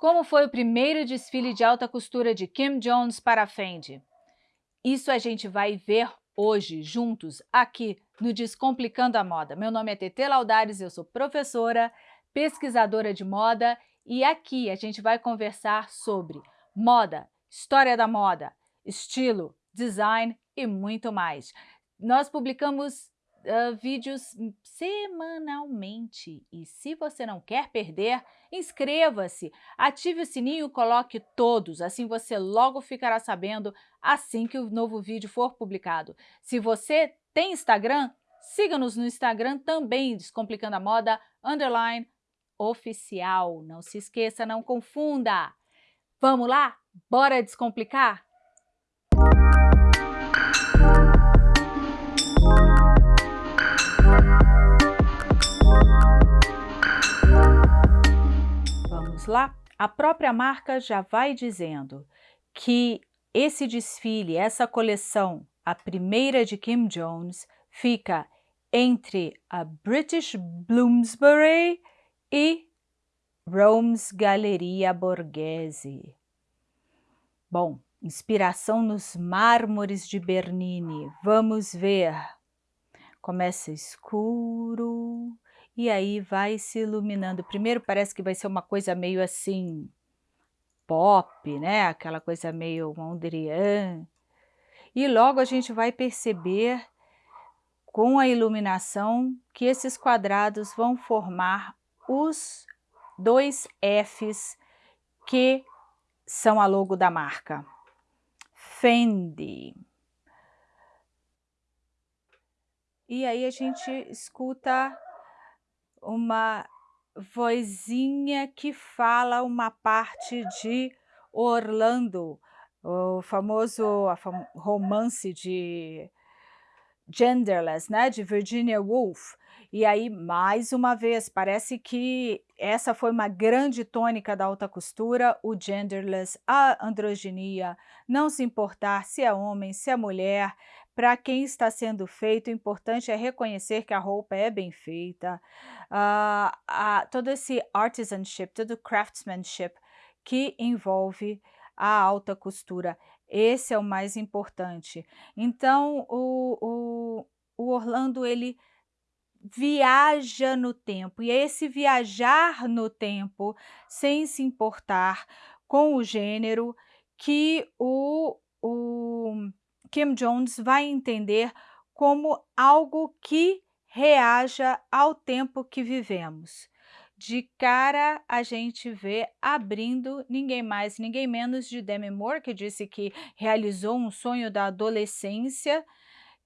Como foi o primeiro desfile de alta costura de Kim Jones para a Fendi? Isso a gente vai ver hoje, juntos, aqui no Descomplicando a Moda. Meu nome é Tete Laudares, eu sou professora, pesquisadora de moda e aqui a gente vai conversar sobre moda, história da moda, estilo, design e muito mais. Nós publicamos uh, vídeos semanalmente e se você não quer perder, inscreva-se, ative o sininho e coloque todos, assim você logo ficará sabendo assim que o novo vídeo for publicado. Se você tem Instagram, siga-nos no Instagram também, Descomplicando a Moda, underline, oficial. Não se esqueça, não confunda. Vamos lá? Bora descomplicar? Vamos lá? A própria marca já vai dizendo que esse desfile, essa coleção, a primeira de Kim Jones, fica entre a British Bloomsbury e Rome's Galeria Borghese. Bom, inspiração nos mármores de Bernini. Vamos ver. Começa escuro e aí vai se iluminando. Primeiro parece que vai ser uma coisa meio assim pop, né? Aquela coisa meio Mondrian. E logo a gente vai perceber com a iluminação que esses quadrados vão formar os dois Fs que são a logo da marca. Fendi. E aí a gente escuta uma vozinha que fala uma parte de Orlando, o famoso romance de Genderless, né, de Virginia Woolf. E aí, mais uma vez, parece que essa foi uma grande tônica da alta costura, o genderless, a androginia, não se importar se é homem, se é mulher, para quem está sendo feito, o importante é reconhecer que a roupa é bem feita, uh, todo esse artisanship, todo craftsmanship que envolve a alta costura. Esse é o mais importante. Então, o, o, o Orlando, ele viaja no tempo, e é esse viajar no tempo, sem se importar com o gênero, que o, o Kim Jones vai entender como algo que reaja ao tempo que vivemos. De cara, a gente vê abrindo ninguém mais, ninguém menos de Demi Moore, que disse que realizou um sonho da adolescência,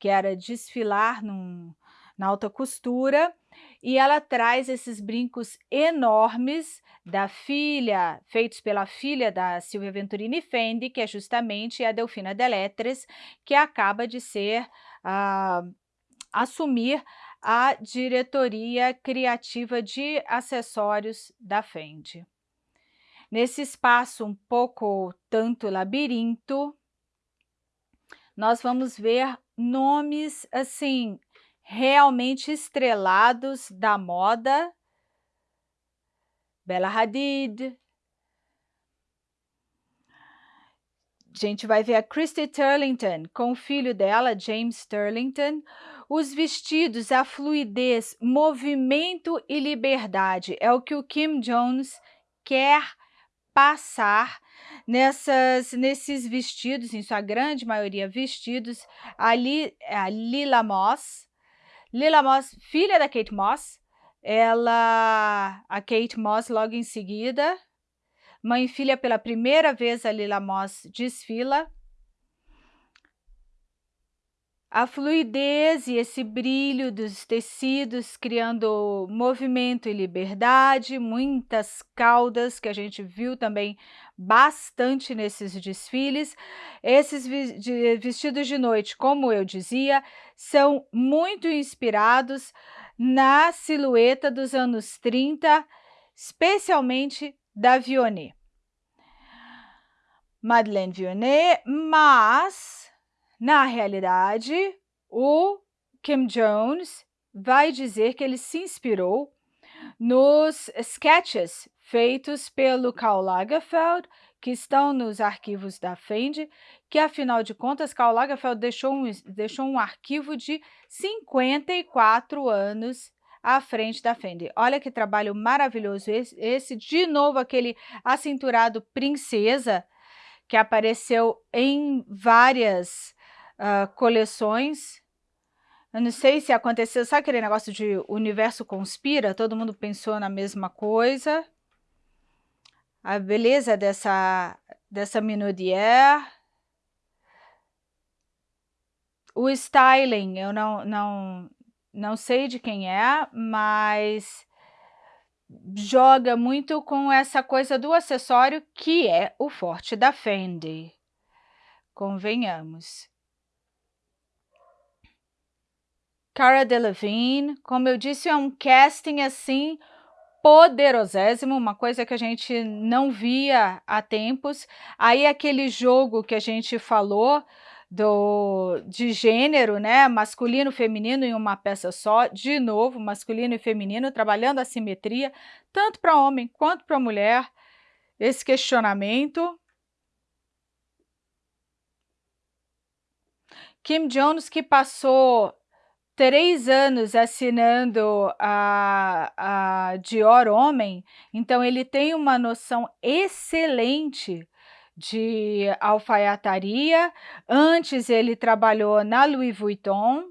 que era desfilar num, na alta costura, e ela traz esses brincos enormes da filha, feitos pela filha da Silvia Venturini Fendi, que é justamente a Delfina Deletres, que acaba de ser, uh, assumir a diretoria criativa de acessórios da Fendi. Nesse espaço um pouco tanto labirinto, nós vamos ver nomes assim realmente estrelados da moda, Bella Hadid, a gente vai ver a Christy Turlington com o filho dela, James Turlington, os vestidos, a fluidez, movimento e liberdade, é o que o Kim Jones quer passar nessas, nesses vestidos, em sua grande maioria vestidos, ali a Lila Moss, Lila Moss, filha da Kate Moss, ela, a Kate Moss logo em seguida, mãe e filha pela primeira vez a Lila Moss desfila, a fluidez e esse brilho dos tecidos criando movimento e liberdade, muitas caudas que a gente viu também bastante nesses desfiles. Esses vestidos de noite, como eu dizia, são muito inspirados na silhueta dos anos 30, especialmente da Vionnet. Madeleine Vionnet, mas na realidade, o Kim Jones vai dizer que ele se inspirou nos sketches feitos pelo Karl Lagerfeld, que estão nos arquivos da Fendi, que afinal de contas Karl Lagerfeld deixou um, deixou um arquivo de 54 anos à frente da Fendi. Olha que trabalho maravilhoso esse, esse de novo aquele acinturado princesa, que apareceu em várias uh, coleções. Eu não sei se aconteceu, sabe aquele negócio de universo conspira? Todo mundo pensou na mesma coisa. A beleza dessa, dessa Minaudière. O styling, eu não, não, não sei de quem é, mas joga muito com essa coisa do acessório que é o forte da Fendi. Convenhamos. Cara Delevingne, como eu disse, é um casting assim poderosésimo, uma coisa que a gente não via há tempos. Aí aquele jogo que a gente falou do, de gênero, né, masculino feminino em uma peça só, de novo, masculino e feminino, trabalhando a simetria, tanto para homem quanto para mulher, esse questionamento. Kim Jones, que passou três anos assinando a, a Dior Homem, então ele tem uma noção excelente de alfaiataria. Antes ele trabalhou na Louis Vuitton.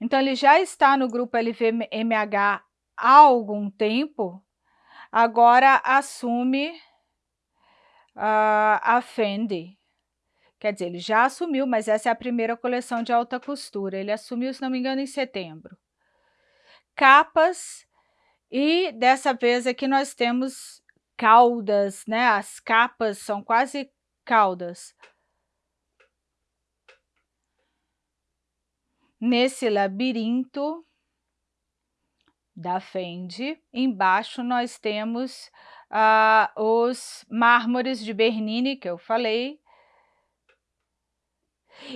Então ele já está no grupo LVMH há algum tempo. Agora assume uh, a Fendi. Quer dizer, ele já assumiu, mas essa é a primeira coleção de alta costura. Ele assumiu, se não me engano, em setembro. Capas, e dessa vez aqui nós temos caudas, né? As capas são quase caudas. Nesse labirinto da Fendi, embaixo nós temos uh, os mármores de Bernini, que eu falei.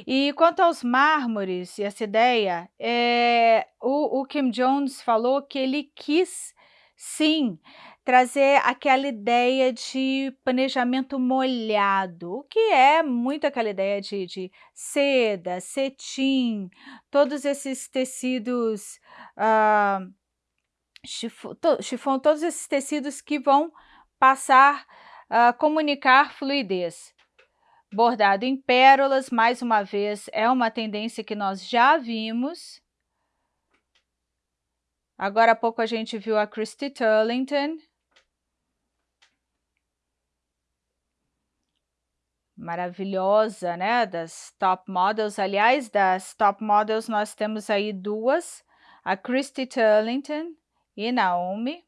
E quanto aos mármores e essa ideia, é, o, o Kim Jones falou que ele quis, sim, trazer aquela ideia de planejamento molhado, que é muito aquela ideia de, de seda, cetim, todos esses tecidos, uh, chifon, to, todos esses tecidos que vão passar a uh, comunicar fluidez. Bordado em pérolas, mais uma vez, é uma tendência que nós já vimos. Agora há pouco a gente viu a Christy Turlington, maravilhosa, né, das top models. Aliás, das top models nós temos aí duas, a Christy Turlington e Naomi.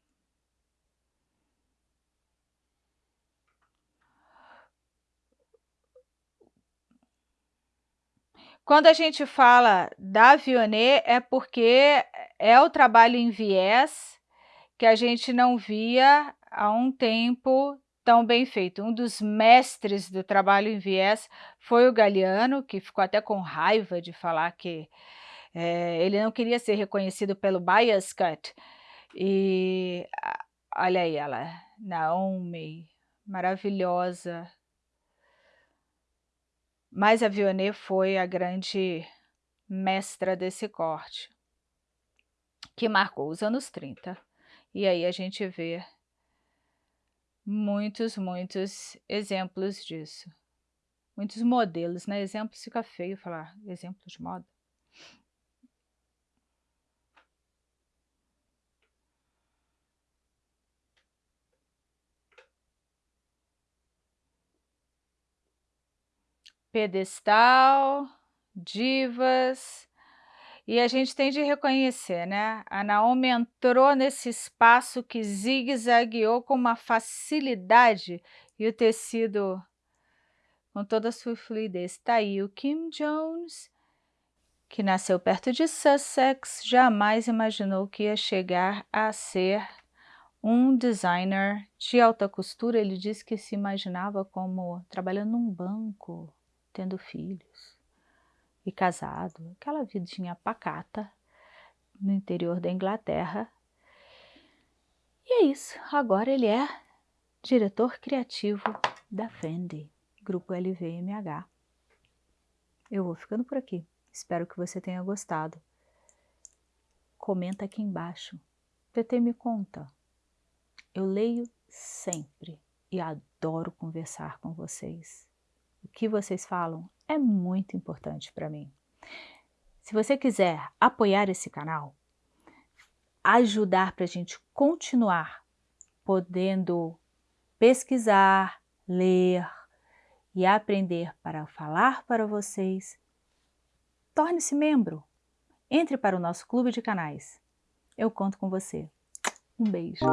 Quando a gente fala da Vionnet é porque é o trabalho em viés que a gente não via há um tempo tão bem feito. Um dos mestres do trabalho em viés foi o Galeano, que ficou até com raiva de falar que é, ele não queria ser reconhecido pelo bias cut. E olha aí ela, Naomi, maravilhosa. Mas a Vionnet foi a grande mestra desse corte, que marcou os anos 30. E aí a gente vê muitos, muitos exemplos disso. Muitos modelos, né? Exemplos fica feio falar exemplos de moda. Pedestal, divas, e a gente tem de reconhecer, né? A Naomi entrou nesse espaço que zigue-zagueou com uma facilidade e o tecido com toda a sua fluidez. Está aí o Kim Jones, que nasceu perto de Sussex, jamais imaginou que ia chegar a ser um designer de alta costura. Ele disse que se imaginava como trabalhando num banco, tendo filhos e casado, aquela vidinha pacata no interior da Inglaterra. E é isso, agora ele é diretor criativo da Fendi, Grupo LVMH. Eu vou ficando por aqui. Espero que você tenha gostado. Comenta aqui embaixo. TT me conta. Eu leio sempre e adoro conversar com vocês. O que vocês falam é muito importante para mim. Se você quiser apoiar esse canal, ajudar para a gente continuar podendo pesquisar, ler e aprender para falar para vocês, torne-se membro. Entre para o nosso clube de canais. Eu conto com você. Um beijo.